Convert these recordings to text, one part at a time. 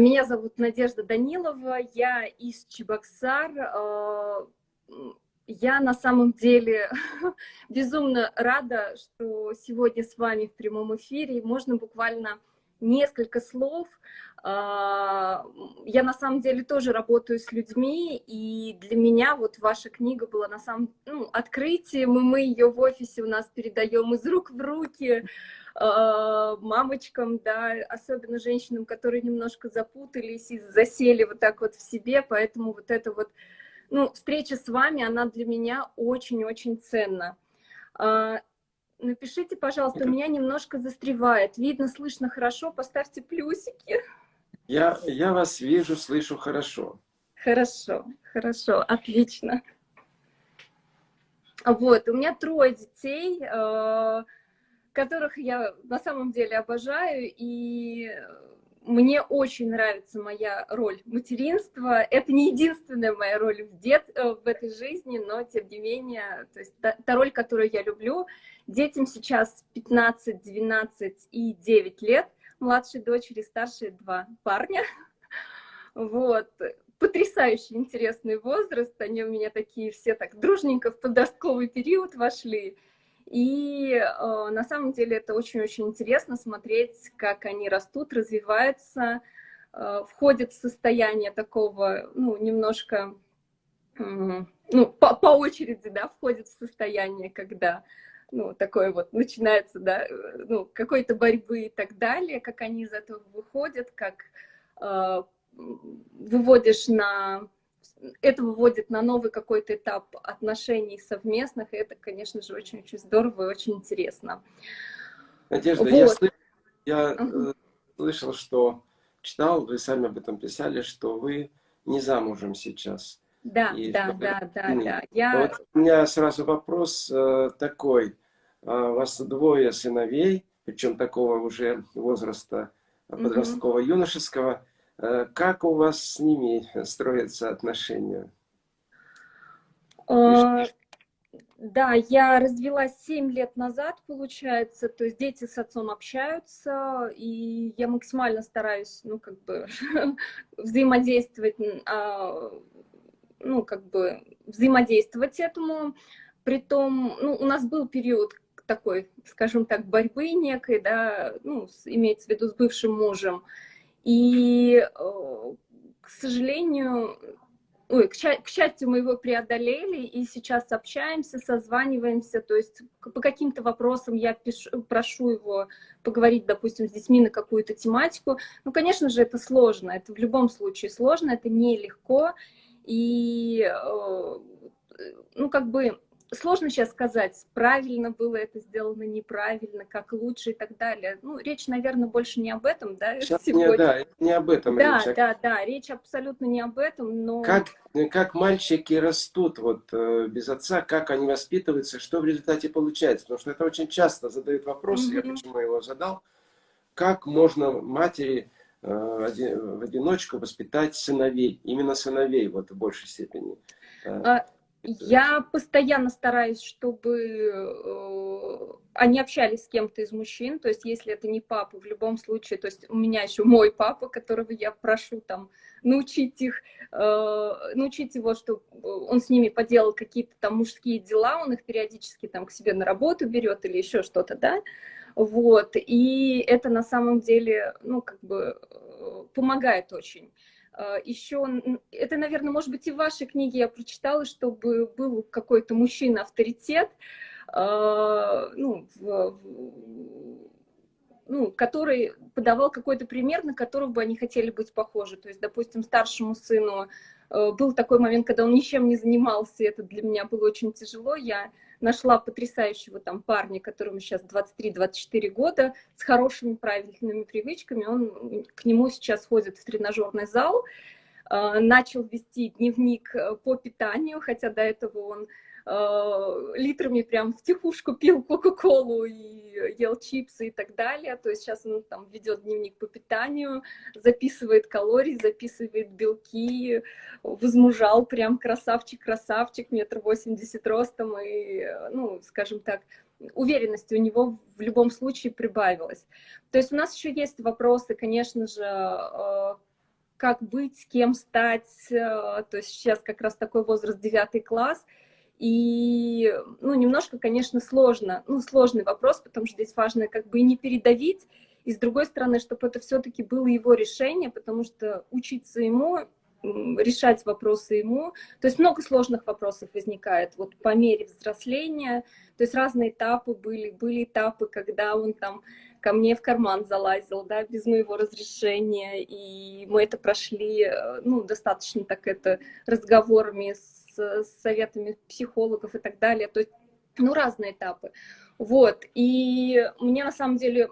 Меня зовут Надежда Данилова, я из Чебоксар. Я на самом деле безумно рада, что сегодня с вами в прямом эфире. Можно буквально несколько слов. А, я на самом деле тоже работаю с людьми, и для меня вот ваша книга была на самом ну, открытием, и мы ее в офисе у нас передаем из рук в руки а, мамочкам, да, особенно женщинам, которые немножко запутались и засели вот так вот в себе, поэтому вот это вот, ну, встреча с вами, она для меня очень-очень ценна. А, Напишите, пожалуйста, у меня немножко застревает. Видно, слышно хорошо, поставьте плюсики. Я, я вас вижу, слышу хорошо. Хорошо, хорошо, отлично. Вот, у меня трое детей, э, которых я на самом деле обожаю, и мне очень нравится моя роль материнства. Это не единственная моя роль в, дет, э, в этой жизни, но тем не менее, то есть та, та роль, которую я люблю. Детям сейчас 15, 12 и 9 лет, младшей дочери, старшие два парня. Вот. Потрясающий интересный возраст, они у меня такие все так дружненько в подростковый период вошли. И э, на самом деле это очень-очень интересно смотреть, как они растут, развиваются, э, входят в состояние такого, ну, немножко, э, ну, по, по очереди, да, входят в состояние, когда, ну, такое вот начинается, да, ну, какой-то борьбы и так далее, как они из этого выходят, как э, выводишь на это выводит на новый какой-то этап отношений совместных, и это, конечно же, очень-очень здорово и очень интересно. Надежда, вот. я, слышал, я uh слышал, что читал, вы сами об этом писали, что вы не замужем сейчас. Да, и да, да, да, да. Я... Вот у меня сразу вопрос э, такой. А, у вас двое сыновей, причем такого уже возраста подросткового, юношеского. Э, как у вас с ними строятся отношения? А, да, я развелась 7 лет назад, получается, то есть дети с отцом общаются, и я максимально стараюсь, ну, как бы, взаимодействовать, а, ну, как бы, взаимодействовать этому. Притом, ну, у нас был период такой, скажем так, борьбы некой, да, ну, имеется в виду с бывшим мужем, и, э, к сожалению, ой, к, к счастью, мы его преодолели, и сейчас общаемся, созваниваемся, то есть по каким-то вопросам я пишу, прошу его поговорить, допустим, с детьми на какую-то тематику. Ну, конечно же, это сложно, это в любом случае сложно, это нелегко, и, э, ну, как бы сложно сейчас сказать, правильно было это сделано, неправильно, как лучше и так далее. Ну, речь, наверное, больше не об этом, да, сейчас сегодня? Не, да, не об этом да, речь. Да, да, да, речь абсолютно не об этом, но... Как, как мальчики растут вот э, без отца, как они воспитываются, что в результате получается? Потому что это очень часто задают вопрос, mm -hmm. я почему его задал. Как можно матери э, в одиночку воспитать сыновей, именно сыновей вот в большей степени? А, я постоянно стараюсь, чтобы э, они общались с кем-то из мужчин, то есть если это не папа, в любом случае, то есть у меня еще мой папа, которого я прошу там научить их, э, научить его, чтобы он с ними поделал какие-то там мужские дела, он их периодически там к себе на работу берет или еще что-то, да, вот, и это на самом деле, ну, как бы э, помогает очень. А, Еще, это, наверное, может быть, и в вашей книге я прочитала, чтобы был какой-то мужчина-авторитет, а, ну, ну, который подавал какой-то пример, на которого бы они хотели быть похожи. То есть, допустим, старшему сыну э, был такой момент, когда он ничем не занимался, и это для меня было очень тяжело. Я нашла потрясающего там парня, которому сейчас 23-24 года, с хорошими правильными привычками. Он к нему сейчас ходит в тренажерный зал, а, начал вести дневник э, по питанию, хотя до этого он литрами прям в тихушку пил кока-колу и ел чипсы и так далее. То есть сейчас он там ведет дневник по питанию, записывает калории, записывает белки, возмужал прям красавчик-красавчик, метр восемьдесят ростом и, ну, скажем так, уверенности у него в любом случае прибавилось. То есть у нас еще есть вопросы, конечно же, э, как быть, кем стать. То есть сейчас как раз такой возраст, девятый класс. И, ну, немножко, конечно, сложно. Ну, сложный вопрос, потому что здесь важно как бы и не передавить, и с другой стороны, чтобы это все-таки было его решение, потому что учиться ему решать вопросы ему. То есть много сложных вопросов возникает вот по мере взросления. То есть разные этапы были. Были этапы, когда он там ко мне в карман залазил, да, без моего разрешения, и мы это прошли, э, ну, достаточно так это разговорами с, с советами психологов и так далее. То есть, ну, разные этапы. Вот, и мне на самом деле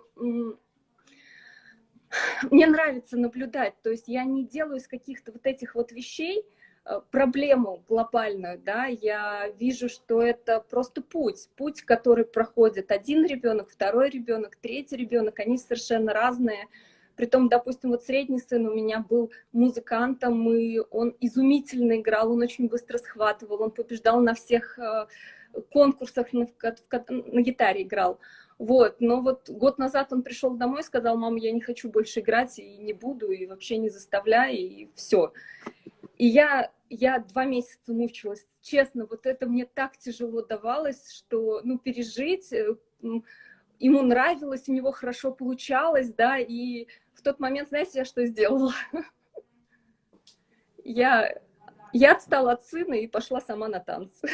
мне нравится наблюдать, то есть я не делаю из каких-то вот этих вот вещей э, проблему глобальную, да, я вижу, что это просто путь, путь, который проходит один ребенок, второй ребенок, третий ребенок, они совершенно разные, Притом, допустим, вот средний сын у меня был музыкантом, и он изумительно играл, он очень быстро схватывал, он побеждал на всех э, конкурсах, на, на гитаре играл. Вот, но вот год назад он пришел домой, сказал, мама, я не хочу больше играть и не буду, и вообще не заставляй, и все. И я, я два месяца мучилась. Честно, вот это мне так тяжело давалось, что, ну, пережить, э, ему нравилось, у него хорошо получалось, да, и в тот момент, знаете, я что сделала? Я я отстала от сына и пошла сама на танцы.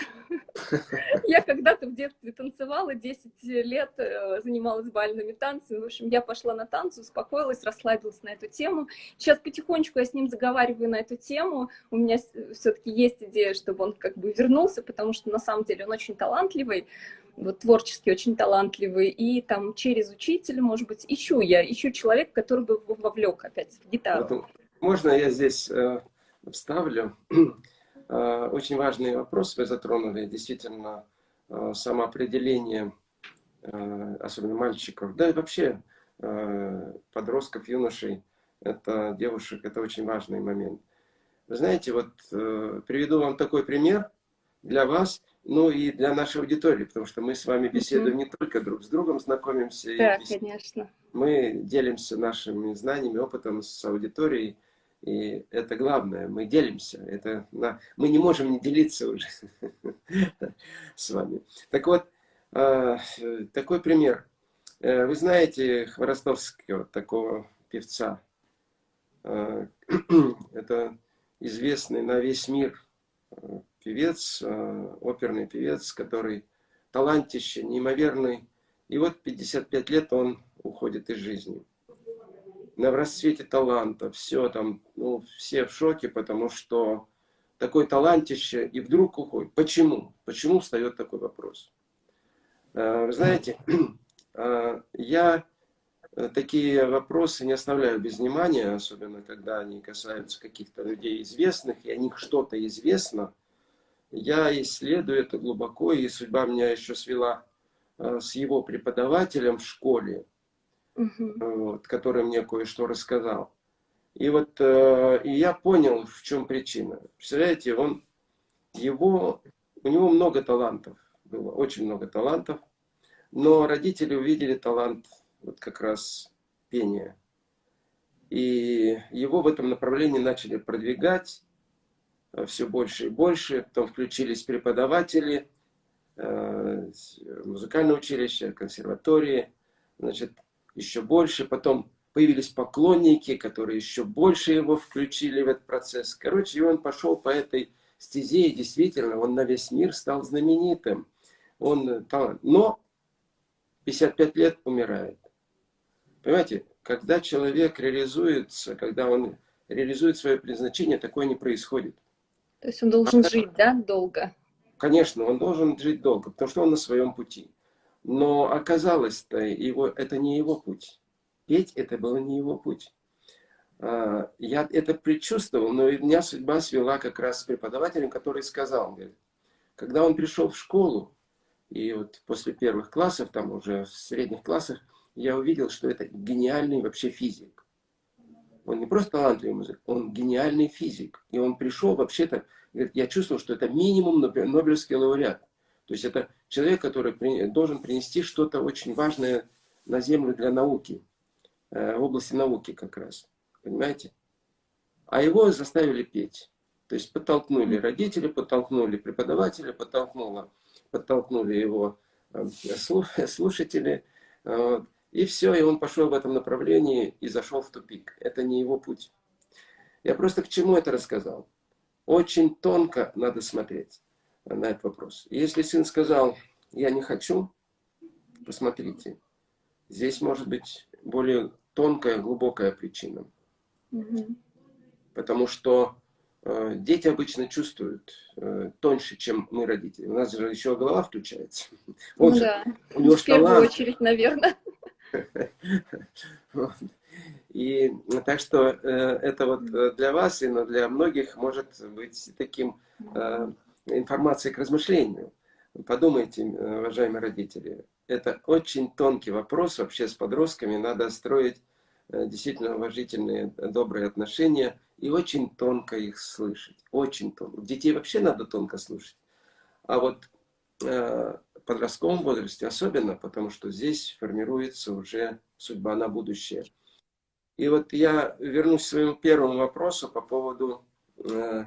Я когда-то в детстве танцевала, 10 лет э, занималась бальными танцами. В общем, я пошла на танцы, успокоилась, расслабилась на эту тему. Сейчас потихонечку я с ним заговариваю на эту тему. У меня все-таки есть идея, чтобы он как бы вернулся, потому что на самом деле он очень талантливый, вот творчески очень талантливый. И там через учителя, может быть, ищу я, ищу человека, который бы вовлек опять в гитару. Можно я здесь э, вставлю. А, очень важный вопрос вы затронули. Действительно, а, самоопределение, а, особенно мальчиков, да и вообще подростков, юношей, это девушек, это очень важный момент. Вы знаете, вот э, приведу вам такой пример для вас, ну и для нашей аудитории, потому что мы с вами беседуем не только друг с другом, знакомимся. Да, конечно. Мы делимся нашими знаниями, опытом с аудиторией. И это главное, мы делимся. Это, на, мы не можем не делиться уже с вами. Так вот, а, такой пример. Э, вы знаете Хворостовского, такого певца. А, это известный на весь мир э, певец, э, оперный певец, который талантище, неимоверный. И вот 55 лет он уходит из жизни на расцвете таланта, все там, ну, все в шоке, потому что такой талантище и вдруг уходит. Почему? Почему встает такой вопрос? Э, вы знаете, э, я такие вопросы не оставляю без внимания, особенно когда они касаются каких-то людей известных, и о них что-то известно. Я исследую это глубоко, и судьба меня еще свела с его преподавателем в школе угу. вот, который мне кое-что рассказал. И вот э, и я понял, в чем причина. Представляете, он, его, у него много талантов, было очень много талантов, но родители увидели талант вот как раз пения. И его в этом направлении начали продвигать э, все больше и больше. Потом включились преподаватели, э, музыкальное училище, консерватории. Значит, еще больше. Потом появились поклонники, которые еще больше его включили в этот процесс. Короче, и он пошел по этой стезе, и действительно, он на весь мир стал знаменитым. Он талант. Но 55 лет умирает. Понимаете, когда человек реализуется, когда он реализует свое предназначение, такое не происходит. То есть он должен а, жить, да, долго? Конечно, он должен жить долго, потому что он на своем пути. Но оказалось-то, его, это не его путь. Петь это было не его путь. А, я это предчувствовал, но меня судьба свела как раз с преподавателем, который сказал, говорит, когда он пришел в школу, и вот после первых классов, там уже в средних классах, я увидел, что это гениальный вообще физик. Он не просто талантливый музык, он гениальный физик. И он пришел вообще-то, я чувствовал, что это минимум Нобелевский лауреат. То есть это человек, который должен принести что-то очень важное на Землю для науки, э, в области науки как раз. Понимаете? а его заставили петь. То есть подтолкнули родители, подтолкнули преподаватели, подтолкнуло, подтолкнули его э, слушатели. И все, и он пошел в этом направлении и зашел в тупик. Это не его путь. Я просто к чему это рассказал? Очень тонко надо смотреть на этот вопрос. Если сын сказал, я не хочу, посмотрите, здесь может быть более тонкая, глубокая причина. Угу. Потому что э, дети обычно чувствуют э, тоньше, чем мы, родители. У нас же еще голова включается. Он ну, же, да. у него В первую талант. очередь, наверное. И так что э, это вот э, для вас и для многих может быть таким э, информацией к размышлению. Подумайте, уважаемые родители, это очень тонкий вопрос, вообще с подростками надо строить действительно уважительные, добрые отношения и очень тонко их слышать, очень тонко. Детей вообще надо тонко слушать. А вот подростковом возрасте особенно, потому что здесь формируется уже судьба на будущее. И вот я вернусь к своему первому вопросу по поводу э,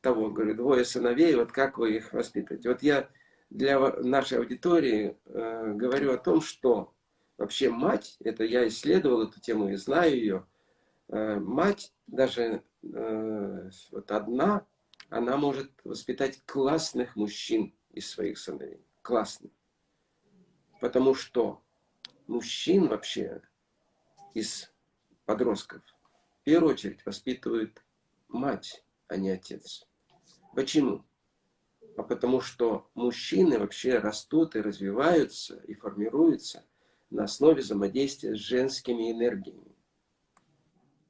того, говорю, двое сыновей, вот как вы их воспитываете. Вот я для нашей аудитории э, говорю о том, что вообще мать, это я исследовал эту тему и знаю ее, э, мать даже э, вот одна, она может воспитать классных мужчин из своих сыновей. Классных. Потому что мужчин вообще из подростков в первую очередь воспитывает мать, а не отец. Почему? А потому что мужчины вообще растут и развиваются, и формируются на основе взаимодействия с женскими энергиями.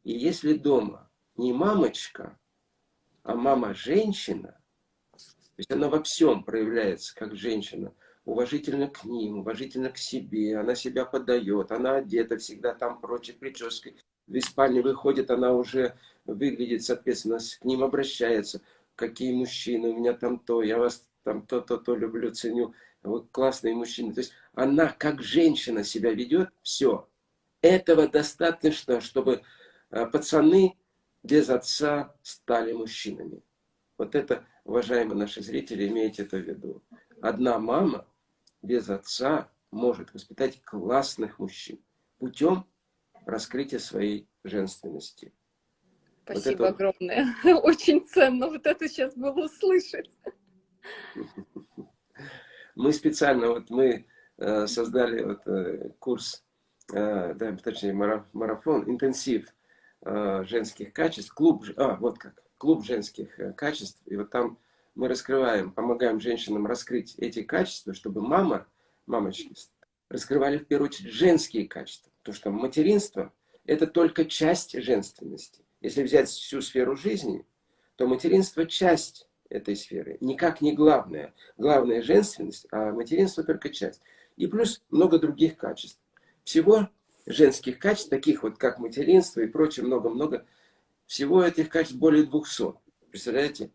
И если дома не мамочка, а мама-женщина, то есть она во всем проявляется как женщина, уважительно к ним, уважительно к себе, она себя подает, она одета всегда там прочей прической. Из спальни выходит, она уже выглядит, соответственно, к ним обращается. Какие мужчины, у меня там то, я вас там то-то-то люблю, ценю. Вот классные мужчины. То есть она как женщина себя ведет, все. Этого достаточно, чтобы а, пацаны без отца стали мужчинами. Вот это, уважаемые наши зрители, имейте это в виду. Одна мама без отца может воспитать классных мужчин путем раскрытия своей женственности. Спасибо вот это... огромное. Очень ценно вот это сейчас было услышать. Мы специально, вот мы э, создали вот, э, курс, э, да, точнее марафон, интенсив женских качеств, клуб, а, вот как, клуб женских э, качеств, и вот там мы раскрываем, помогаем женщинам раскрыть эти качества, чтобы мама, мамочки, раскрывали в первую очередь женские качества. Потому что материнство – это только часть женственности. Если взять всю сферу жизни, то материнство – часть этой сферы, никак не главная. Главная женственность, а материнство только часть. И плюс много других качеств. Всего женских качеств, таких вот как материнство и прочее, много-много, всего этих качеств более 200. Представляете?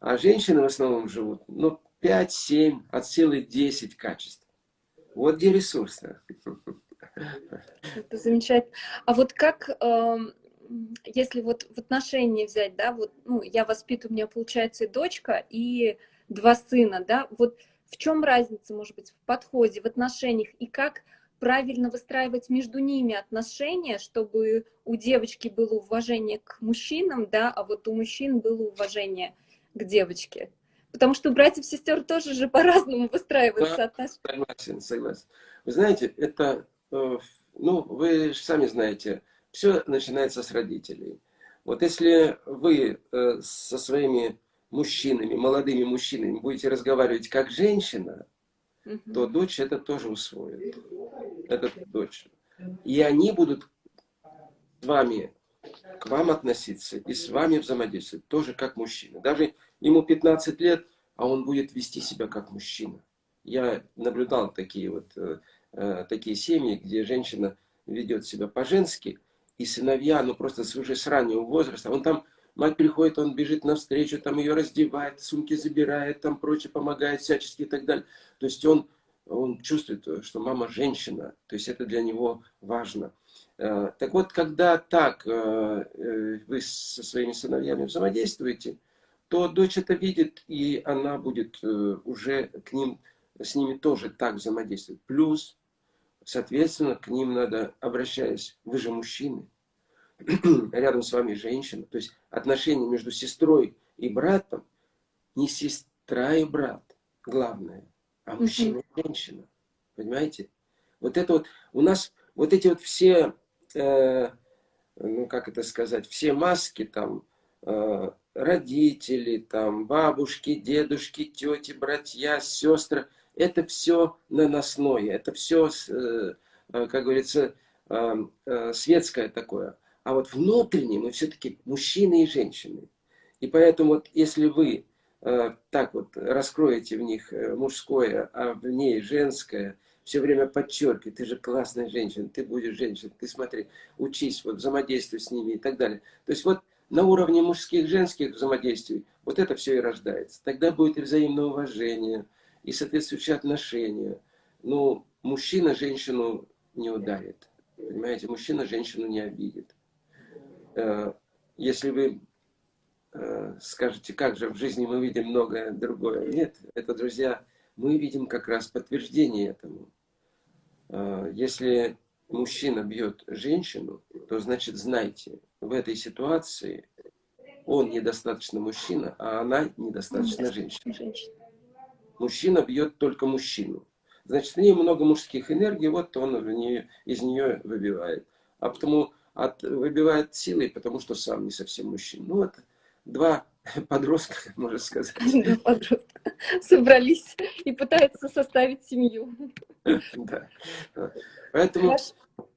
А женщины в основном живут, ну, 5, 7, от силы 10 качеств. Вот где ресурсы. Это замечательно. А вот как, э, если вот в отношении взять, да, вот, ну, я воспитываю, у меня получается и дочка, и два сына, да, вот в чем разница, может быть, в подходе, в отношениях, и как правильно выстраивать между ними отношения, чтобы у девочки было уважение к мужчинам, да, а вот у мужчин было уважение к девочке. Потому что у братьев-сестер тоже же по-разному выстраиваются да, отношения. Согласен, согласен. Вы знаете, это, э, ну, вы же сами знаете, все начинается с родителей. Вот если вы э, со своими мужчинами, молодыми мужчинами будете разговаривать как женщина, угу. то дочь это тоже усвоит. Это дочь. И они будут с вами, к вам относиться и с вами взаимодействовать тоже как мужчина. Даже ему 15 лет, а он будет вести себя как мужчина. Я наблюдал такие вот э, э такие семьи, где женщина ведет себя по-женски, и сыновья, ну просто уже с раннего возраста, он там, мать приходит, он бежит навстречу, там ее раздевает, сумки забирает, там прочее, помогает всячески и так далее. То есть он он чувствует, что мама женщина, то есть это для него важно. Э, так вот, когда так э, э, вы со своими сыновьями взаимодействуете, то дочь это видит, и она будет уже к ним, с ними тоже так взаимодействовать. Плюс, соответственно, к ним надо, обращаясь, вы же мужчины, рядом с вами женщина, то есть отношения между сестрой и братом, не сестра и брат, главное, а мужчина и женщина. Понимаете? Вот это вот, у нас вот эти вот все, э, ну как это сказать, все маски там, э, родители, там, бабушки, дедушки, тети, братья, сестры, это все наносное, это все, э, э, как говорится, э, э, светское такое. А вот внутренне мы все-таки мужчины и женщины. И поэтому вот если вы Э, так вот раскроете в них э, мужское, а в ней женское, все время подчеркивай, ты же классная женщина, ты будешь женщиной, ты смотри, учись, вот взаимодействуй с ними и так далее. То есть вот на уровне мужских, женских взаимодействий вот это все и рождается. Тогда будет и взаимное уважение, и соответствующие отношения. Ну, мужчина женщину не ударит, понимаете, мужчина женщину не обидит. Э, если вы Э, скажете, как же в жизни мы видим многое другое. Нет, это, друзья, мы видим как раз подтверждение этому. Э, если мужчина бьет женщину, то значит знайте, в этой ситуации он недостаточно мужчина, а она недостаточно женщина. Мужчина бьет только мужчину. Значит, в ней много мужских энергий, вот он в нее, из нее выбивает. А потому от, выбивает силой, потому что сам не совсем мужчина. Ну, вот два подростка, можно сказать. Два подростка собрались и пытаются составить семью. Да. Поэтому Хорошо.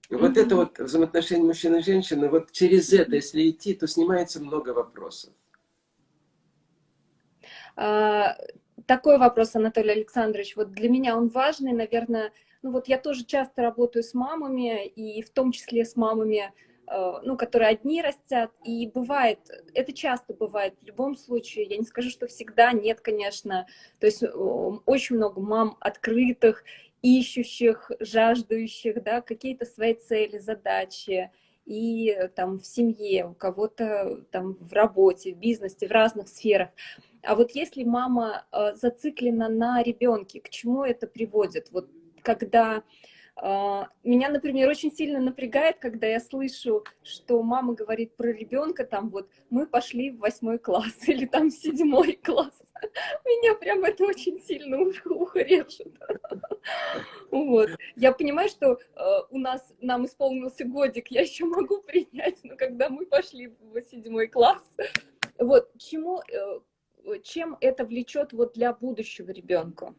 вот это вот взаимоотношение мужчины и женщины, вот через это, если идти, то снимается много вопросов. А, такой вопрос, Анатолий Александрович. Вот для меня он важный, наверное. Ну вот я тоже часто работаю с мамами, и в том числе с мамами, ну, которые одни растят, и бывает, это часто бывает в любом случае, я не скажу, что всегда, нет, конечно, то есть очень много мам открытых, ищущих, жаждущих, да, какие-то свои цели, задачи, и там в семье, у кого-то там в работе, в бизнесе, в разных сферах. А вот если мама э, зациклена на ребенке, к чему это приводит? Вот когда меня, например, очень сильно напрягает, когда я слышу, что мама говорит про ребенка, там вот, мы пошли в восьмой класс или там в седьмой класс. Меня прям это очень сильно ухо. Вот. Я понимаю, что э, у нас, нам исполнился годик, я еще могу принять, но когда мы пошли в седьмой класс, вот, чему, э, чем это влечет вот для будущего ребенка?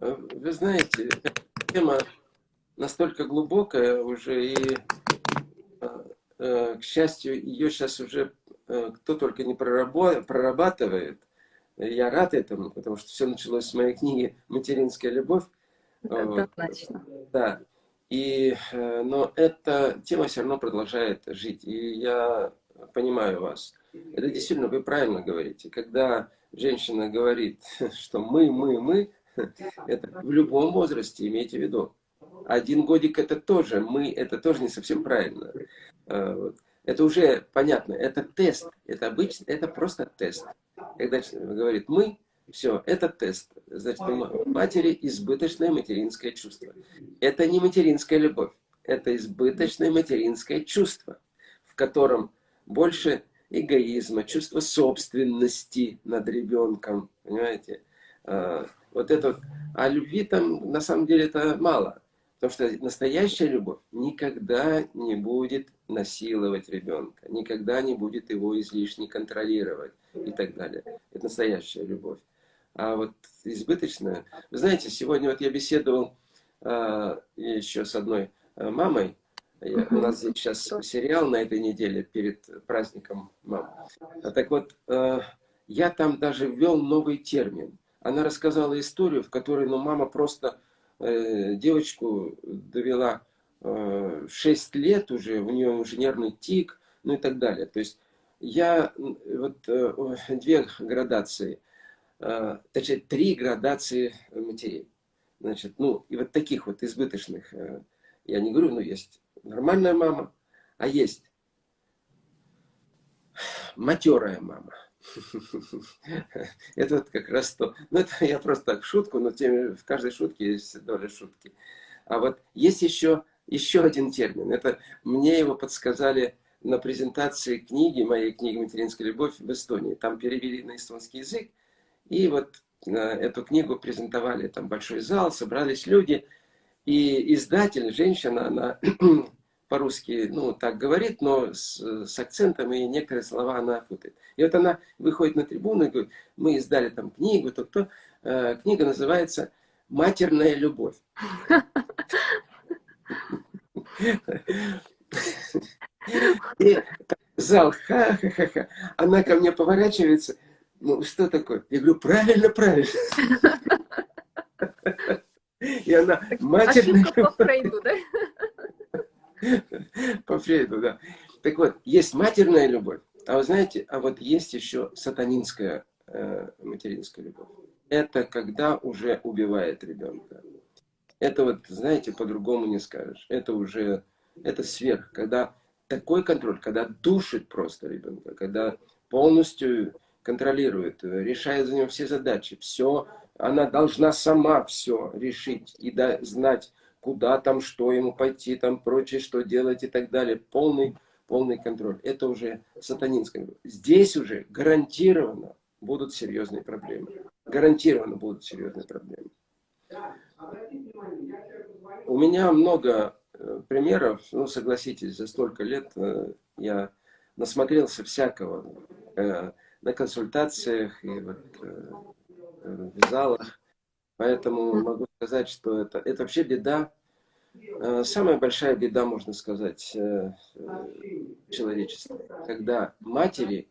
Э, вы знаете, тема настолько глубокая уже, и, э, э, к счастью, ее сейчас уже э, кто только не прорабатывает. Я рад этому, потому что все началось с моей книги «Материнская любовь». Однозначно. Да. И, но эта тема все равно продолжает жить. И я понимаю вас. Это действительно, вы правильно говорите. Когда женщина говорит, что мы, мы, мы, это в любом возрасте, имейте в виду. Один годик это тоже, мы, это тоже не совсем правильно. А, это уже понятно, это тест, это обычно, это просто тест. Когда говорит мы, все, это тест. Значит, у матери избыточное материнское чувство. Это не материнская любовь, это избыточное материнское чувство, в котором больше эгоизма, чувство собственности над ребенком, понимаете? А, вот это вот. А любви там на самом деле это мало. Потому что настоящая любовь никогда не будет насиловать ребенка, никогда не будет его излишне контролировать и так далее. Это настоящая любовь. А вот избыточная... Вы знаете, сегодня вот я беседовал э, еще с одной а, мамой. Я, у нас здесь сейчас сериал на этой неделе перед праздником мам. Так вот, э, я там даже ввел новый термин – она рассказала историю, в которой ну, мама просто э, девочку довела э, в 6 лет уже, у нее уже нервный тик, ну и так далее. То есть я вот э, две градации, э, точнее три градации матерей. Значит, ну, и вот таких вот избыточных, э, я не говорю, ну, есть нормальная мама, а есть матерая мама. Это вот как раз то. Ну, это я просто так шутку, но тем, в каждой шутке есть доля шутки. А вот есть еще, еще один термин. Это мне его подсказали на презентации книги, моей книги «Материнская любовь» в Эстонии. Там перевели на эстонский язык. И вот э, эту книгу презентовали, там большой зал, собрались люди. И издатель, женщина, она по-русски, ну, так говорит, но с, с акцентом, и некоторые слова она путает. И вот она выходит на трибуну и говорит, мы издали там книгу, то кто. Э, книга называется «Матерная любовь». И зал, ха-ха-ха-ха. Она ко мне поворачивается, ну, что такое? Я говорю, правильно, правильно. И она, матерная любовь. По Фрейду, да? Так вот, есть матерная любовь, а вы знаете, а вот есть еще сатанинская э, материнская любовь. Это когда уже убивает ребенка. Это вот, знаете, по-другому не скажешь. Это уже, это сверх, когда такой контроль, когда душит просто ребенка, когда полностью контролирует, решает за него все задачи, все, она должна сама все решить и да, знать, куда там, что ему пойти, там прочее, что делать и так далее. Полный, полный контроль. Это уже сатанинское. Здесь уже гарантированно будут серьезные проблемы. Гарантированно будут серьезные проблемы. У меня много э, примеров, ну, согласитесь, за столько лет э, я насмотрелся всякого э, на консультациях и вот, в залах. Поэтому могу сказать, что это, это вообще беда, э, самая большая беда, можно сказать, э, человечества. Когда матери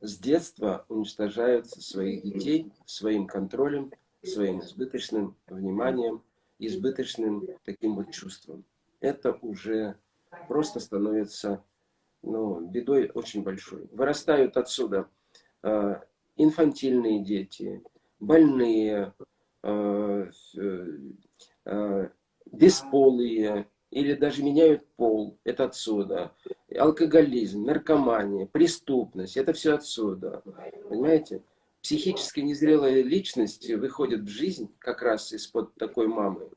с детства уничтожают своих детей своим контролем, своим избыточным вниманием, избыточным таким вот чувством. Это уже просто становится ну, бедой очень большой. Вырастают отсюда э, инфантильные дети, больные, Э, э, бесполые, или даже меняют пол, это отсюда. Алкоголизм, наркомания, преступность, это все отсюда. Понимаете? Психически незрелая личность выходит в жизнь как раз из-под такой мамы.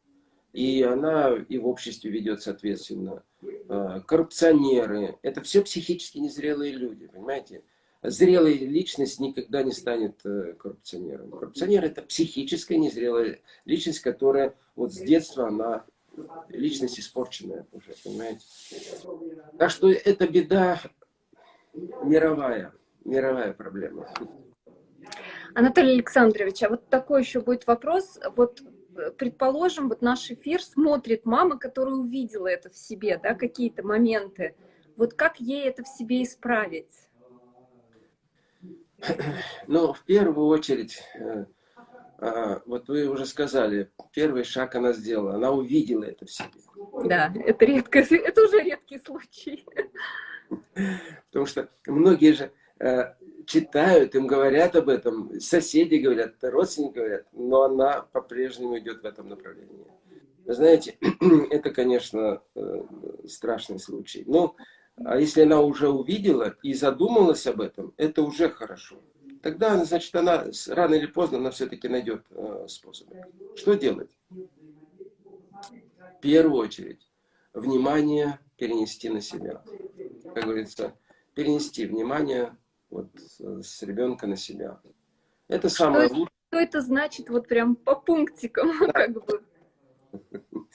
И она и в обществе ведет соответственно. Э, коррупционеры, это все психически незрелые люди, понимаете? Зрелая личность никогда не станет э, коррупционером. Коррупционер это психическая незрелая личность, которая вот с детства она личность испорченная уже, понимаете? Так что это беда мировая, мировая проблема. Анатолий Александрович, а вот такой еще будет вопрос. Вот э, предположим, вот наш эфир смотрит мама, которая увидела это в себе, да, какие-то моменты. Вот как ей это в себе исправить? Ну, в первую очередь, э, а, вот вы уже сказали, первый шаг она сделала, она увидела это в себе. Да, это редко, это уже редкий случай. Потому что многие же э, читают, им говорят об этом, соседи говорят, родственники говорят, но она по-прежнему идет в этом направлении. Вы знаете, это, конечно, э, страшный случай. Но а если она уже увидела и задумалась об этом, это уже хорошо. Тогда, значит, она рано или поздно она все-таки найдет э, способ. Что делать? В первую очередь, внимание перенести на себя. Как говорится, перенести внимание вот, с ребенка на себя. Это самое лучшее. Что это значит вот прям по пунктикам? Да. Как бы?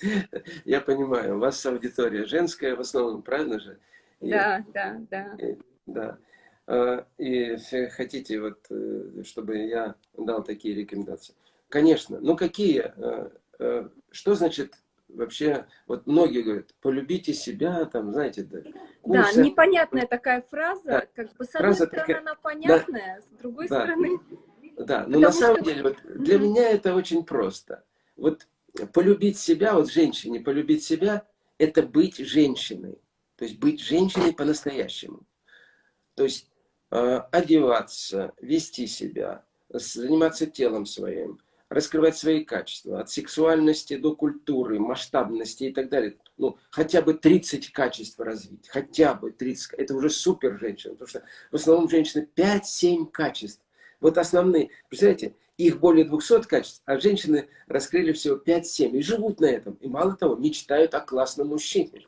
Я понимаю, у вас аудитория женская в основном, правильно же? Да, да, да. да. А, и хотите, вот, э, чтобы я дал такие рекомендации? Конечно. Ну, какие? Э, э, что значит вообще, вот многие говорят, полюбите себя, там, знаете, да. Курсы. Да, непонятная такая фраза, да. как бы с одной фраза стороны такая... она понятная, да. с другой да. стороны... Да, но на самом что... деле, вот для mm -hmm. меня это очень просто. Вот полюбить себя, вот женщине полюбить себя, это быть женщиной. То есть быть женщиной по-настоящему. То есть э, одеваться, вести себя, заниматься телом своим, раскрывать свои качества. От сексуальности до культуры, масштабности и так далее. Ну, хотя бы 30 качеств развить. Хотя бы 30. Это уже супер женщина. Потому что в основном женщины 5-7 качеств. Вот основные. Представляете, их более 200 качеств, а женщины раскрыли всего 5-7 и живут на этом. И мало того, мечтают о классном мужчине.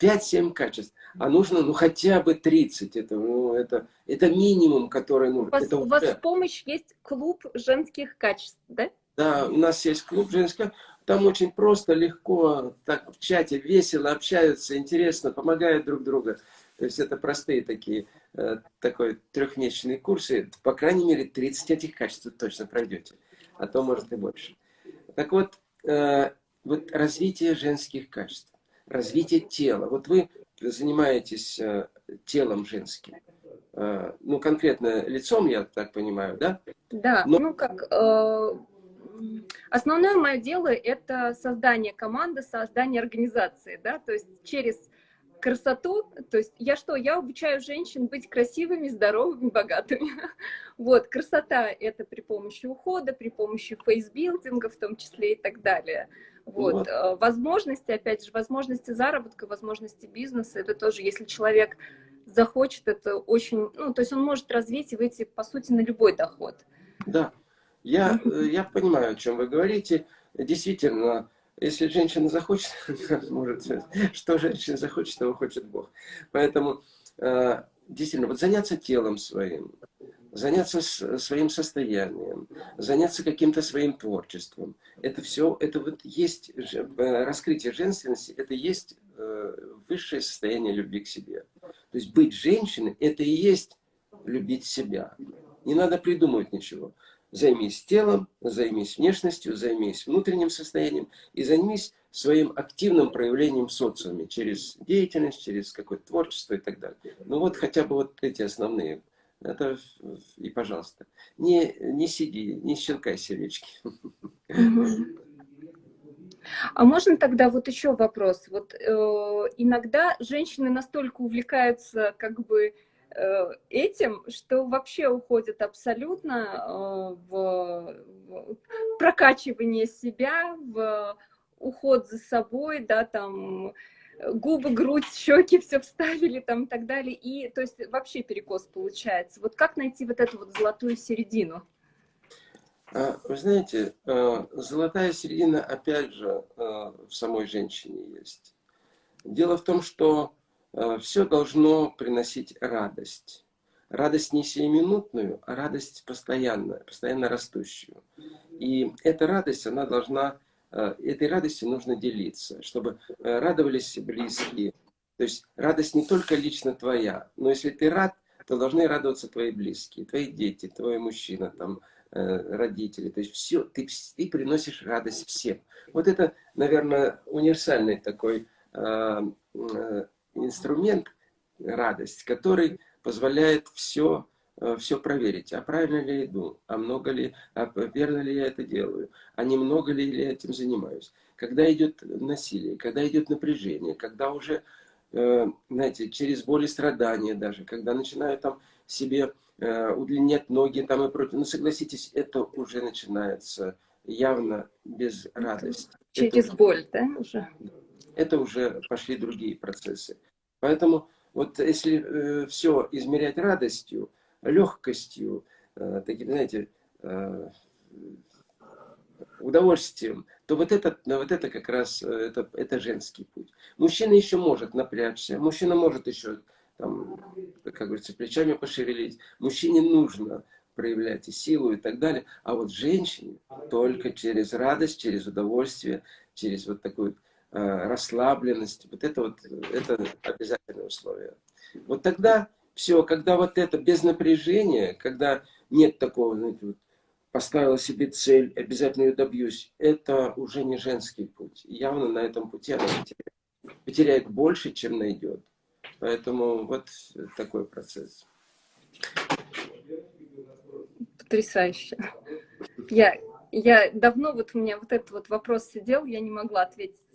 5-7 качеств. А нужно ну хотя бы 30. Это, ну, это, это минимум, который нужен. У вас, это у вас в помощь есть клуб женских качеств, да? Да, у нас есть клуб женских Там очень просто, легко, так в чате весело общаются, интересно, помогают друг другу. То есть это простые такие, э, такой трехмесячные курсы. По крайней мере, 30 этих качеств точно пройдете. А то, может, и больше. Так вот, э, вот развитие женских качеств, развитие тела. Вот вы занимаетесь э, телом женским. Ну, конкретно лицом, я так понимаю, да? Да, Но... ну как, основное мое дело это создание команды, создание организации, да, то есть через красоту, то есть я что, я обучаю женщин быть красивыми, здоровыми, богатыми. Вот, красота это при помощи ухода, при помощи фейсбилдинга в том числе и так далее. Вот, вот. Э, возможности, опять же, возможности заработка, возможности бизнеса, это тоже, если человек захочет, это очень, ну, то есть он может развить и выйти, по сути, на любой доход. Да, я, э, я понимаю, о чем вы говорите. Действительно, если женщина захочет, может, что женщина захочет, того хочет Бог. Поэтому, э, действительно, вот заняться телом своим, заняться своим состоянием, заняться каким-то своим творчеством. Это все, это вот есть э, раскрытие женственности, это есть э, высшее состояние любви к себе. То есть быть женщиной, это и есть любить себя. Не надо придумывать ничего. Займись телом, займись внешностью, займись внутренним состоянием и займись своим активным проявлением в социуме через деятельность, через какое-то творчество и так далее. Ну вот хотя бы вот эти основные. Это и пожалуйста. Не, не сиди, не щелкай сердечки. А можно тогда вот еще вопрос? Вот э, иногда женщины настолько увлекаются как бы этим, что вообще уходит абсолютно э, в прокачивание себя, в уход за собой, да, там губы, грудь, щеки все вставили там и так далее. И то есть вообще перекос получается. Вот как найти вот эту вот золотую середину? А, вы знаете, э, золотая середина, опять же, в самой женщине есть. Дело в том, что Э, все должно приносить радость. Радость не сиюминутную, а радость постоянную, постоянно растущую. И эта радость, она должна, э, этой радостью нужно делиться, чтобы э, радовались близкие. То есть радость не только лично твоя, но если ты рад, то должны радоваться твои близкие, твои дети, твой мужчина, там, родители. То есть все, ты, ты приносишь радость всем. Вот это, наверное, универсальный такой инструмент, радость, который позволяет все, э, все проверить. А правильно ли я иду? А много ли, а верно ли я это делаю? А немного ли я этим занимаюсь? Когда идет насилие, когда идет напряжение, когда уже, э, знаете, через боль и страдания даже, когда начинаю там себе э, удлинять ноги там и прочее. Ну, согласитесь, это уже начинается явно без радости. Через это, боль, да, уже? Это уже пошли другие процессы. Поэтому вот если э, все измерять радостью, легкостью, э, таким, знаете, э, удовольствием, то вот это, вот это как раз э, это, это женский путь. Мужчина еще может напрячься, мужчина может еще, там, как говорится, плечами пошевелить. Мужчине нужно проявлять и силу и так далее. А вот женщине только через радость, через удовольствие, через вот такую расслабленность. Вот это вот это обязательное условие. Вот тогда все, когда вот это без напряжения, когда нет такого, знаете, вот, поставила себе цель, обязательно ее добьюсь, это уже не женский путь. Явно на этом пути она потеряет, потеряет больше, чем найдет. Поэтому вот такой процесс. Потрясающе. Я, я давно вот у меня вот этот вот вопрос сидел, я не могла ответить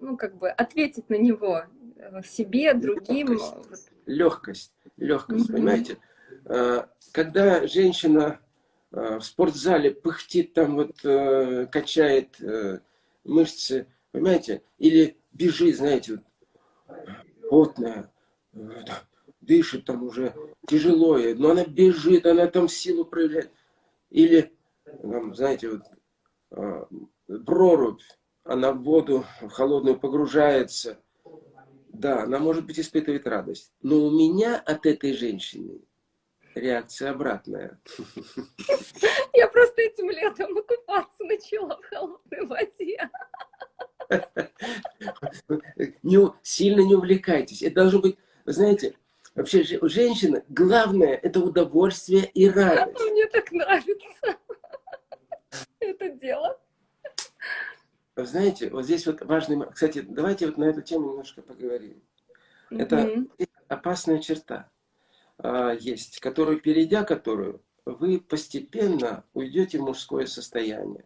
ну, как бы ответить на него э, себе, другим. Легкость, легкость, легкость mm -hmm. понимаете? Э, когда женщина э, в спортзале пыхтит, там вот качает мышцы, понимаете? Или бежит, знаете, вот, потная, дышит там уже тяжело, но она бежит, она там силу проявляет. Или, там, знаете, вот, прорубь, она в воду холодную погружается. Да, она, может быть, испытывает радость. Но у меня от этой женщины реакция обратная. Я просто этим летом купаться начала в холодной воде. Не, сильно не увлекайтесь. Это должно быть, вы знаете, вообще у женщины главное это удовольствие и радость. Мне так нравится это дело. Знаете, вот здесь вот важный... Кстати, давайте вот на эту тему немножко поговорим. Это mm -hmm. опасная черта а, есть, которую, перейдя которую, вы постепенно уйдете в мужское состояние.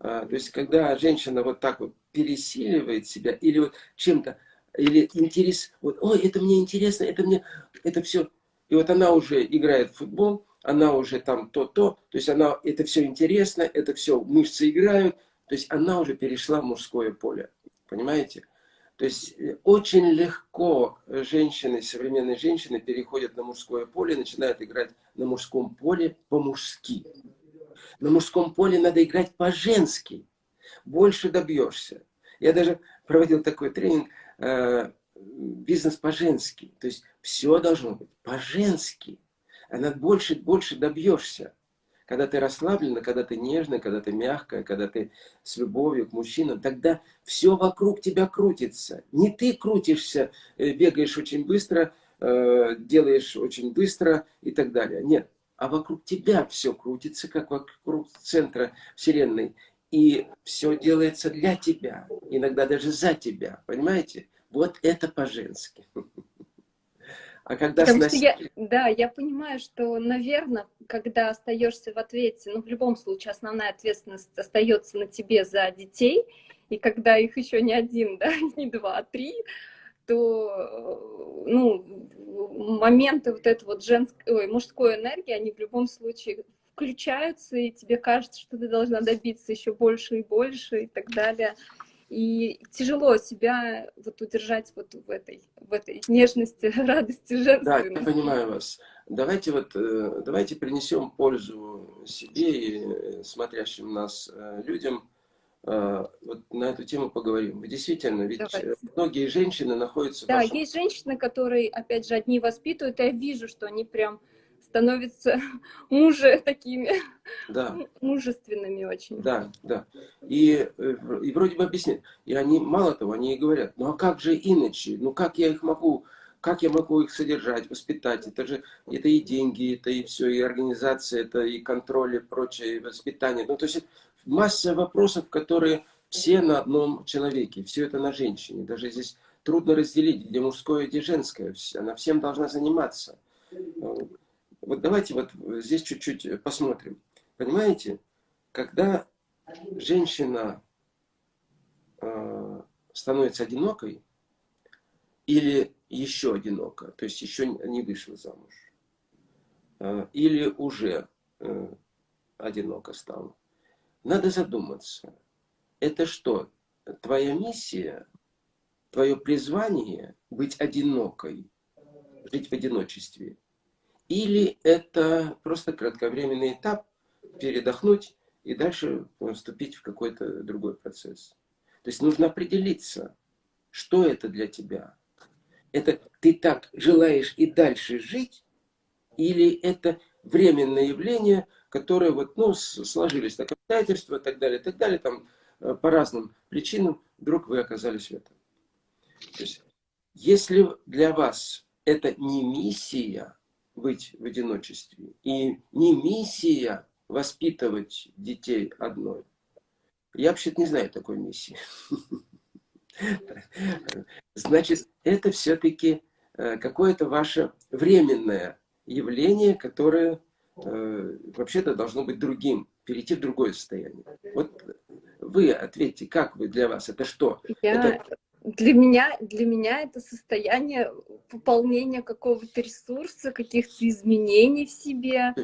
А, то есть, когда женщина вот так вот пересиливает себя, или вот чем-то, или интерес, вот, ой, это мне интересно, это мне, это все. И вот она уже играет в футбол, она уже там то-то, то есть она, это все интересно, это все мышцы играют, то есть она уже перешла в мужское поле, понимаете? То есть э, очень легко женщины, современные женщины переходят на мужское поле, начинают играть на мужском поле по-мужски. На мужском поле надо играть по-женски. Больше добьешься. Я даже проводил такой тренинг э, «Бизнес по-женски». То есть все должно быть по-женски. Она больше, больше добьешься. Когда ты расслаблена, когда ты нежная, когда ты мягкая, когда ты с любовью к мужчинам, тогда все вокруг тебя крутится. Не ты крутишься, э, бегаешь очень быстро, э, делаешь очень быстро и так далее. Нет. А вокруг тебя все крутится, как вокруг центра Вселенной. И все делается для тебя, иногда даже за тебя, понимаете? Вот это по-женски. А когда Потому сносить... что я, да, я понимаю, что, наверное, когда остаешься в ответе, ну, в любом случае, основная ответственность остается на тебе за детей, и когда их еще не один, да, не два, а три, то, ну, моменты вот этой вот женской, ой, мужской энергии, они в любом случае включаются, и тебе кажется, что ты должна добиться еще больше и больше и так далее. И тяжело себя вот удержать вот в этой, в этой нежности, радости женственной. Да, я понимаю вас. Давайте вот, э, давайте принесем пользу себе и э, смотрящим нас э, людям. Вот на эту тему поговорим. Действительно, ведь Давайте. многие женщины находятся... Да, вашем... есть женщины, которые, опять же, одни воспитывают, я вижу, что они прям становятся мужи такими да. мужественными очень. Да, да. И, и вроде бы объясняют. И они, мало того, они и говорят, ну а как же иначе? Ну как я их могу, как я могу их содержать, воспитать? Это же, это и деньги, это и все, и организация, это и контроль, и прочее, и воспитание. Ну то есть масса вопросов, которые все на одном человеке, все это на женщине. Даже здесь трудно разделить, где мужское, где женское. Она всем должна заниматься. Вот давайте вот здесь чуть-чуть посмотрим. Понимаете, когда женщина э, становится одинокой или еще одинока, то есть еще не вышла замуж, э, или уже э, одиноко стала, надо задуматься, это что, твоя миссия, твое призвание быть одинокой, жить в одиночестве – или это просто кратковременный этап, передохнуть и дальше вступить в какой-то другой процесс. То есть нужно определиться, что это для тебя. Это ты так желаешь и дальше жить, или это временное явление, которое вот, ну, сложились так обстоятельства и так далее, так далее, там э, по разным причинам вдруг вы оказались в этом. То есть, если для вас это не миссия, быть в одиночестве. И не миссия воспитывать детей одной. Я вообще-то не знаю такой миссии. Значит, это все-таки э, какое-то ваше временное явление, которое э, вообще-то должно быть другим, перейти в другое состояние. Вот вы ответьте, как вы для вас, это что? Я, это для меня, для меня это состояние пополнения какого-то ресурса, каких-то изменений в себе,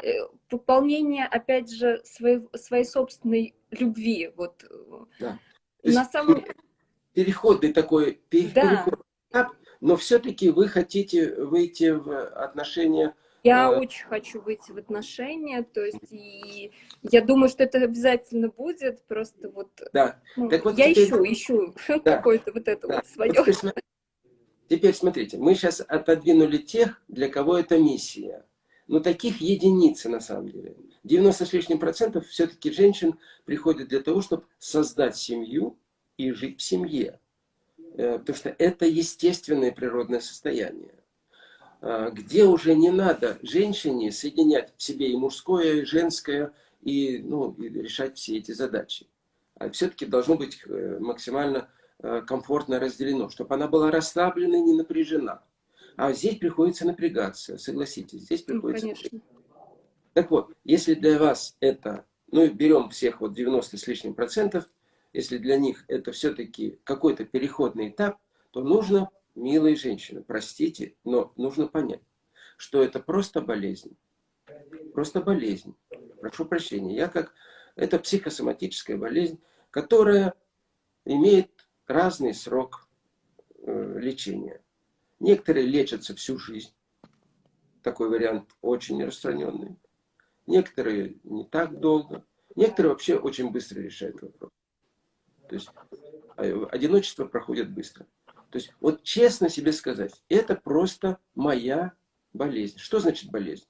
э, выполнение, опять же, своей, своей собственной любви. Вот. Да. На самом... Переходный такой да. этап, но все-таки вы хотите выйти в отношения я а... очень хочу выйти в отношения, то есть и я думаю, что это обязательно будет, просто вот, да. ну, так вот я теперь... ищу, ищу да. какое-то вот это да. вот свое. Вот теперь, теперь смотрите, мы сейчас отодвинули тех, для кого это миссия. Но таких единицы на самом деле. 90 с лишним процентов все-таки женщин приходят для того, чтобы создать семью и жить в семье. Э, потому что это естественное природное состояние. А, где уже не надо женщине соединять в себе и мужское, и женское, и, ну, и решать все эти задачи. А все-таки должно быть э, максимально э, комфортно разделено, чтобы она была расслаблена и не напряжена. А здесь приходится напрягаться, согласитесь, здесь ну, приходится... Ну, так вот, если для вас это, ну берем всех вот 90 с лишним процентов, если для них это все-таки какой-то переходный этап, то нужно милые женщины, простите, но нужно понять, что это просто болезнь. Просто болезнь. Прошу прощения. Я как... Это психосоматическая болезнь, которая имеет разный срок э, лечения. Некоторые лечатся всю жизнь. Такой вариант очень распространенный. Некоторые не так долго. Некоторые вообще очень быстро решают вопрос. То есть э, одиночество проходит быстро. То есть, вот честно себе сказать, это просто моя болезнь. Что значит болезнь?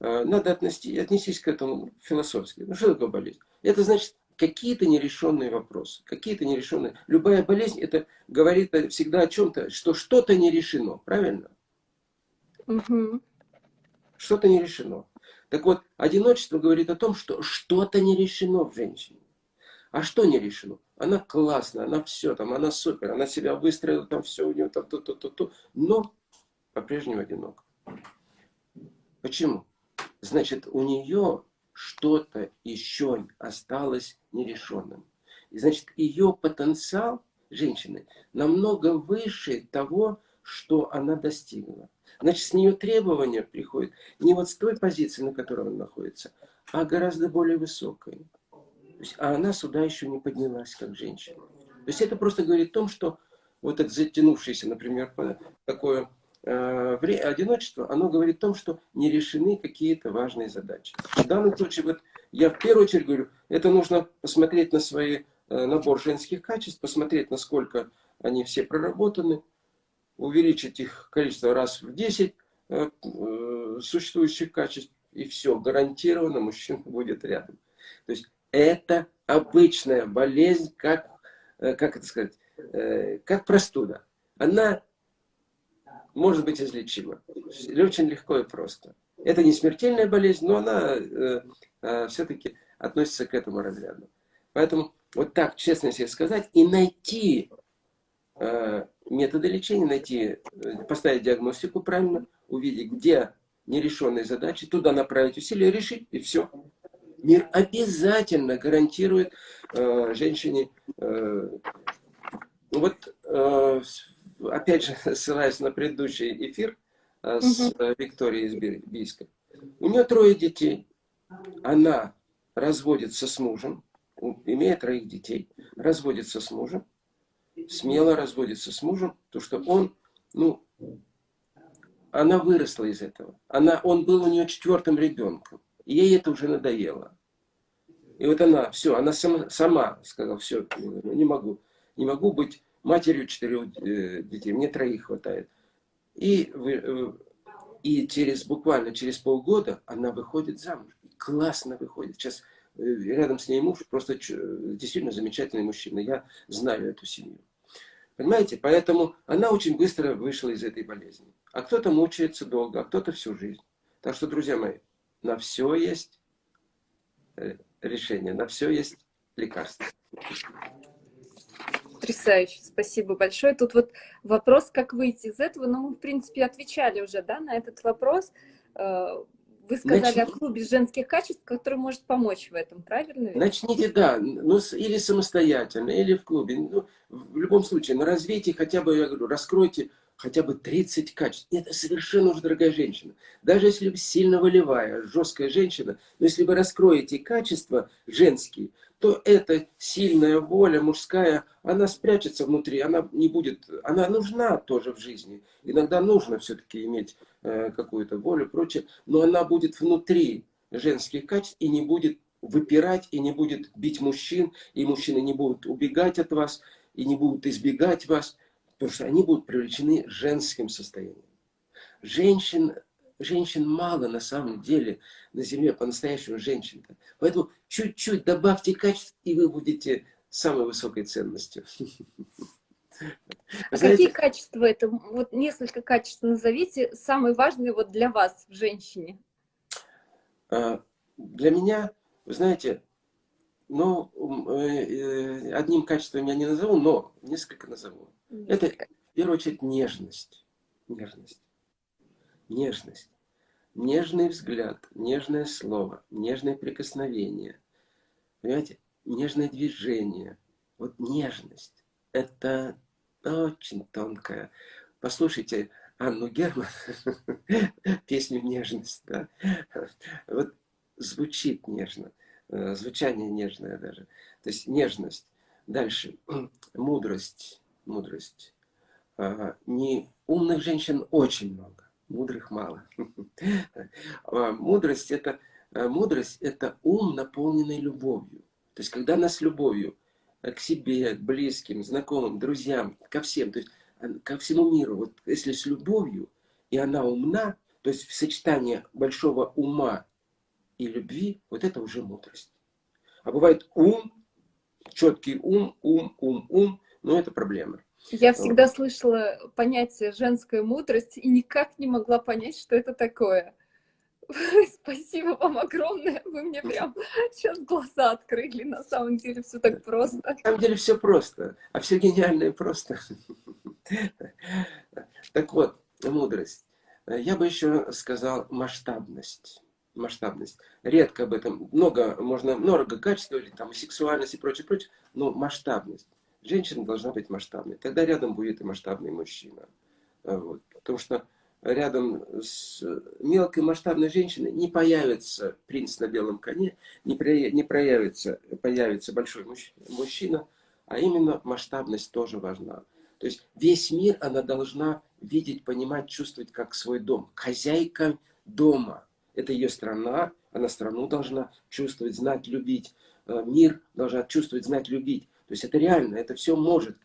Э, надо отнести, отнестись к этому философски. Ну, что такое болезнь? Это значит какие-то нерешенные вопросы. Какие-то нерешенные. Любая болезнь, это говорит всегда о чем-то, что что-то не решено. Правильно? Угу. Что-то не решено. Так вот, одиночество говорит о том, что что-то не решено в женщине. А что не решено? Она классная, она все, там, она супер, она себя выстроила, там все у нее, там, то, то, то, то, но по-прежнему одинок. Почему? Значит, у нее что-то еще осталось нерешенным. И значит, ее потенциал женщины намного выше того, что она достигла. Значит, с нее требования приходят не вот с той позиции, на которой она находится, а гораздо более высокой а она сюда еще не поднялась, как женщина. То есть это просто говорит о том, что вот это затянувшееся, например, такое э, одиночество, оно говорит о том, что не решены какие-то важные задачи. В данном случае, вот я в первую очередь говорю, это нужно посмотреть на свой э, набор женских качеств, посмотреть, насколько они все проработаны, увеличить их количество раз в 10 э, э, существующих качеств, и все, гарантированно мужчина будет рядом. То есть это обычная болезнь, как, э, как это сказать, э, как простуда. Она может быть излечима. Очень легко и просто. Это не смертельная болезнь, но она э, все-таки относится к этому разряду. Поэтому вот так, честно себе сказать, и найти методы лечения, найти, поставить диагностику правильно, увидеть, где нерешенные задачи, туда направить усилия, решить, и все. Мир обязательно гарантирует э, женщине, э, вот, э, опять же, ссылаясь на предыдущий эфир э, с угу. Викторией из Бийска, у нее трое детей, она разводится с мужем, имеет троих детей, разводится с мужем, смело разводится с мужем, то что он, ну, она выросла из этого. Она, он был у нее четвертым ребенком. Ей это уже надоело. И вот она, все, она сама, сама сказала, все, не могу. Не могу быть матерью четырех э, детей, мне троих хватает. И, э, и через, буквально через полгода она выходит замуж. И классно выходит. Сейчас э, рядом с ней муж, просто действительно замечательный мужчина. Я знаю эту семью. Понимаете? Поэтому она очень быстро вышла из этой болезни. А кто-то мучается долго, а кто-то всю жизнь. Так что, друзья мои, на все есть э, решение, на все есть лекарство. Потрясающе, спасибо большое. Тут вот вопрос, как выйти из этого, но мы, в принципе, отвечали уже да, на этот вопрос. Э, вы сказали Начните. о клубе женских качеств, который может помочь в этом, правильно? Начните, да, ну, или самостоятельно, или в клубе. Ну, в любом случае, на развитии хотя бы, я говорю, раскройте хотя бы 30 качеств. Это совершенно уже дорогая женщина. Даже если вы сильно волевая, жесткая женщина, но если вы раскроете качества женские, то эта сильная воля мужская, она спрячется внутри, она не будет, она нужна тоже в жизни. Иногда нужно все-таки иметь э, какую-то волю прочее, но она будет внутри женских качеств и не будет выпирать, и не будет бить мужчин, и мужчины не будут убегать от вас, и не будут избегать вас. Потому что они будут привлечены женским состоянием. Женщин, женщин мало на самом деле на земле, по-настоящему женщин. -то. Поэтому чуть-чуть добавьте качеств, и вы будете самой высокой ценностью. А Знаете, какие качества это? Вот несколько качеств назовите, самые важные вот для вас в женщине. А, для меня, вы знаете, ну, э, э, одним качеством я не назову, но несколько назову. Это, в первую очередь, нежность. Нежность. Нежность. Нежный взгляд, нежное слово, нежное прикосновение. Понимаете? Нежное движение. Вот нежность. Это очень тонкая. Послушайте Анну Герман, песню «Нежность». Да? Вот звучит нежно, э, звучание нежное даже. То есть нежность. Дальше. Мудрость мудрость. Не умных женщин очень много, мудрых мало. А мудрость это, э, мудрость это ум, наполненный любовью. То есть, когда нас любовью к себе, к близким, знакомым, друзьям, ко всем, то есть ко всему миру, вот если с любовью, и она умна, то есть в сочетании большого ума и любви, вот это уже мудрость. А бывает ум, четкий ум, ум, ум, ум, но это проблема. Я всегда слышала понятие женская мудрость и никак не могла понять, что это такое. Спасибо вам огромное, вы мне прям сейчас глаза открыли, на самом деле все так просто. На самом деле все просто, а все гениальное просто. Так вот, мудрость. Я бы еще сказал масштабность. Масштабность. Редко об этом, много, можно много качеств говорить, там, сексуальность и прочее, прочее, но масштабность. Женщина должна быть масштабной. Тогда рядом будет и масштабный мужчина. Вот. Потому что рядом с мелкой масштабной женщиной не появится принц на белом коне, не, при, не проявится, появится большой мужчина, а именно масштабность тоже важна. То есть весь мир она должна видеть, понимать, чувствовать как свой дом. Хозяйка дома. Это ее страна, она страну должна чувствовать, знать, любить. Э, мир должна чувствовать, знать, любить. То есть это реально, это все может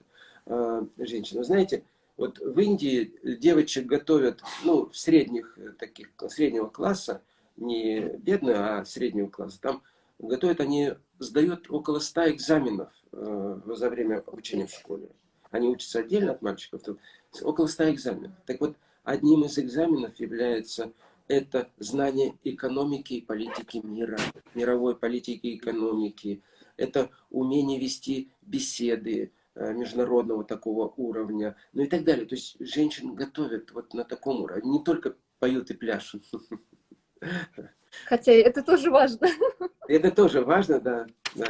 э, женщина. знаете, вот в Индии девочек готовят, ну, в средних э, таких, среднего класса, не бедного, а среднего класса. Там готовят, они сдают около 100 экзаменов э, за время обучения в школе. Они учатся отдельно от мальчиков, то около 100 экзаменов. Так вот, одним из экзаменов является это знание экономики и политики мира, мировой политики и экономики, это умение вести беседы э, международного такого уровня, ну и так далее. То есть женщин готовят вот на таком уровне, не только поют и пляшут. Хотя это тоже важно. Это тоже важно, да. да.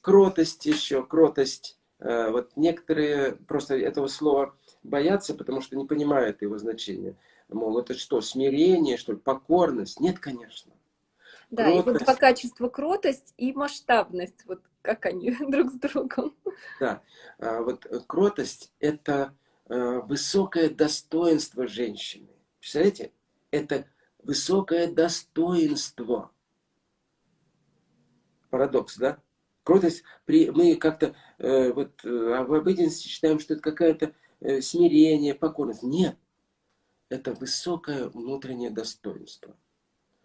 Кротость еще, кротость. Э, вот некоторые просто этого слова боятся, потому что не понимают его значения. Мол, это что, смирение, что ли, покорность? Нет, конечно. Да, кротость. и вот два качества кротость и масштабность, вот как они друг с другом. Да, а вот кротость – это э, высокое достоинство женщины. Представляете? Это высокое достоинство. Парадокс, да? Кротость, при, мы как-то э, вот, э, в обыденности считаем, что это какое-то э, смирение, покорность. Нет, это высокое внутреннее достоинство.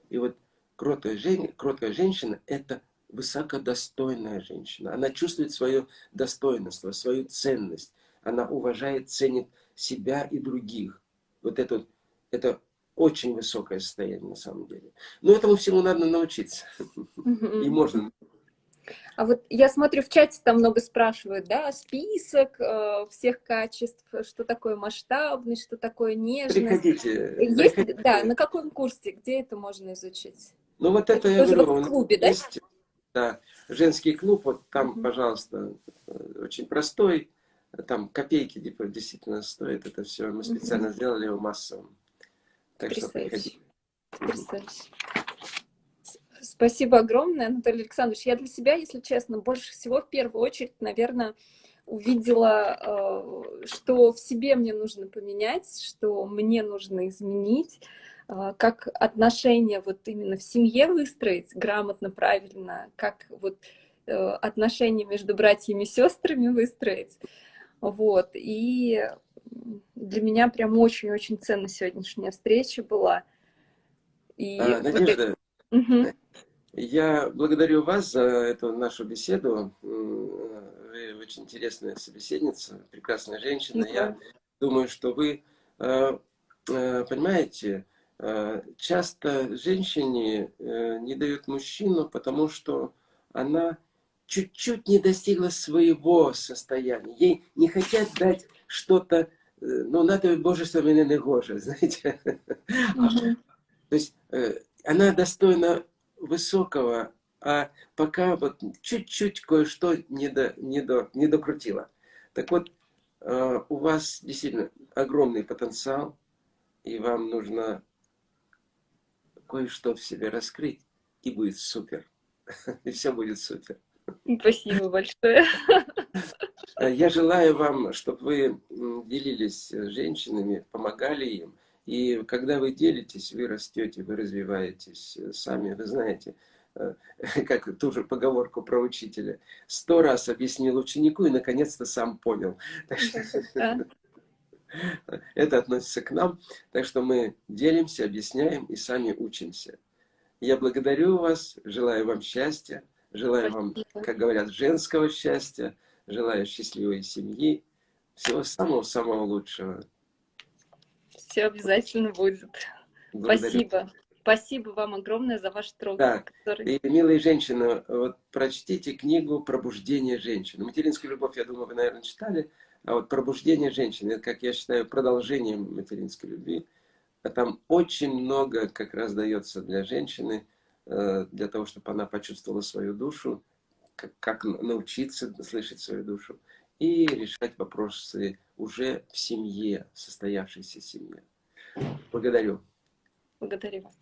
И вот кроткая, жен... кроткая женщина – это высокодостойная женщина. Она чувствует свое достоинство, свою ценность. Она уважает, ценит себя и других. Вот это, это очень высокое состояние на самом деле. Но этому всему надо научиться. И можно. А вот я смотрю, в чате там много спрашивают, да, список э, всех качеств, что такое масштабность, что такое нежность. Приходите. Есть, приходите. да, на каком курсе, где это можно изучить? Ну вот это, это я говорю, в клубе, да? да? Женский клуб, вот там, -hmm. пожалуйста, очень простой, там копейки типа, действительно стоит это все. Мы специально угу. сделали его массовым. Так что приходите. Потрясающе. Спасибо огромное, Анатолий Александрович. Я для себя, если честно, больше всего в первую очередь, наверное, увидела, э, что в себе мне нужно поменять, что мне нужно изменить, э, как отношения вот именно в семье выстроить грамотно, правильно, как вот э, отношения между братьями и сестрами выстроить. Вот. И для меня прям очень-очень ценна сегодняшняя встреча была. И а, Надежда, вот... я благодарю вас за эту нашу беседу. Вы очень интересная собеседница, прекрасная женщина. Я думаю, что вы э, э, понимаете, часто женщине не дают мужчину, потому что она чуть-чуть не достигла своего состояния. Ей не хотят дать что-то, ну, надо божество меня не гоже, знаете. То есть она достойна высокого, а пока вот чуть-чуть кое-что не, до, не, до, не докрутила. Так вот, у вас действительно огромный потенциал, и вам нужно кое-что в себе раскрыть, и будет супер. И все будет супер. Спасибо большое. Я желаю вам, чтобы вы делились с женщинами, помогали им. И когда вы делитесь, вы растете, вы развиваетесь сами. Вы знаете, э, как ту же поговорку про учителя. Сто раз объяснил ученику и наконец-то сам понял. Это относится к нам. Так что мы делимся, объясняем и сами учимся. Я благодарю вас, желаю вам счастья. Желаю Спасибо. вам, как говорят, женского счастья. Желаю счастливой семьи. Всего самого-самого лучшего. Все обязательно будет. Благодарю. Спасибо. Спасибо вам огромное за ваш труд. Да. Который... И, милые женщины, вот прочтите книгу «Пробуждение женщины». «Материнскую любовь», я думаю, вы, наверное, читали. А вот «Пробуждение женщины» — это, как я считаю, продолжением материнской любви. А там очень много как раз дается для женщины Э, для того, чтобы она почувствовала свою душу, как, как научиться слышать свою душу и решать вопросы уже в семье, состоявшейся семье. Благодарю. Благодарю вас.